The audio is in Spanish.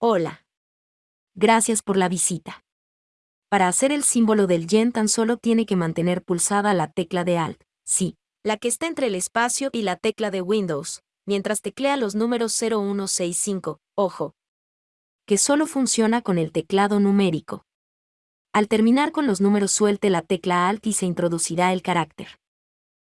Hola. Gracias por la visita. Para hacer el símbolo del yen tan solo tiene que mantener pulsada la tecla de Alt, sí, la que está entre el espacio y la tecla de Windows, mientras teclea los números 0165, ojo, que solo funciona con el teclado numérico. Al terminar con los números suelte la tecla Alt y se introducirá el carácter.